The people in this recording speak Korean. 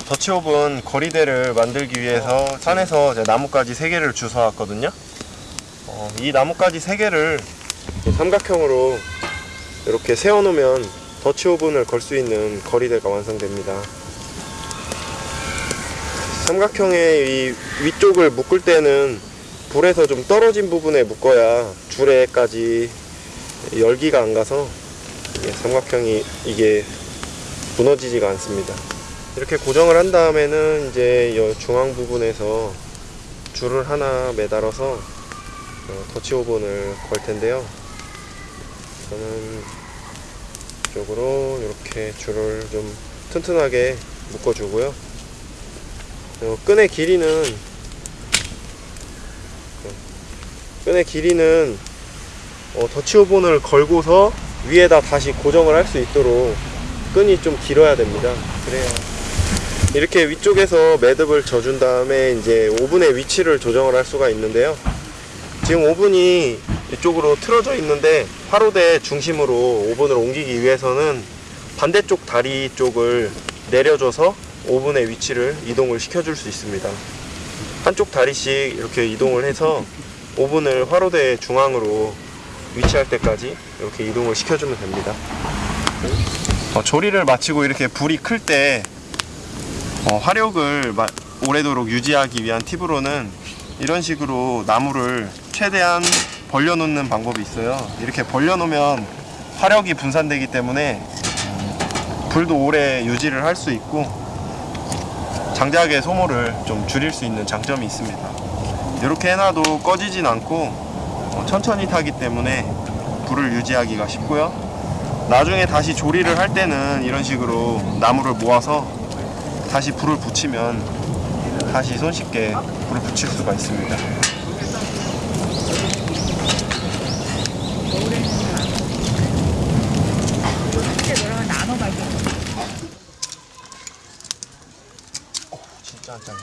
더치오븐 거리대를 만들기 위해서 산에서 이제 나뭇가지 3개를 주워왔거든요. 어, 이 나뭇가지 3개를 삼각형으로 이렇게 세워놓으면 더치오븐을 걸 수 있는 거리대가 완성됩니다. 삼각형의 이 위쪽을 묶을 때는 불에서 좀 떨어진 부분에 묶어야 줄에까지 열기가 안 가서 삼각형이 이게 무너지지가 않습니다. 이렇게 고정을 한 다음에는 이제 이 중앙 부분에서 줄을 하나 매달아서 어, 더치오븐을 걸 텐데요. 저는 이쪽으로 이렇게 줄을 좀 튼튼하게 묶어주고요. 어, 끈의 길이는 끈의 길이는 어, 더치오븐을 걸고서 위에다 다시 고정을 할 수 있도록 끈이 좀 길어야 됩니다. 그래야 이렇게 위쪽에서 매듭을 져준 다음에 이제 오븐의 위치를 조정을 할 수가 있는데요. 지금 오븐이 이쪽으로 틀어져 있는데 화로대 중심으로 오븐을 옮기기 위해서는 반대쪽 다리 쪽을 내려줘서 오븐의 위치를 이동을 시켜줄 수 있습니다. 한쪽 다리씩 이렇게 이동을 해서 오븐을 화로대 중앙으로 위치할 때까지 이렇게 이동을 시켜주면 됩니다. 어, 조리를 마치고 이렇게 불이 클때 어, 화력을 마- 오래도록 유지하기 위한 팁으로는 이런 식으로 나무를 최대한 벌려놓는 방법이 있어요. 이렇게 벌려놓으면 화력이 분산되기 때문에 불도 오래 유지를 할 수 있고 장작의 소모를 좀 줄일 수 있는 장점이 있습니다. 이렇게 해놔도 꺼지진 않고 어, 천천히 타기 때문에 불을 유지하기가 쉽고요. 나중에 다시 조리를 할 때는 이런 식으로 나무를 모아서 다시 불을 붙이면 다시 손쉽게 불을 붙일 수가 있습니다. 진짜 안 잘려.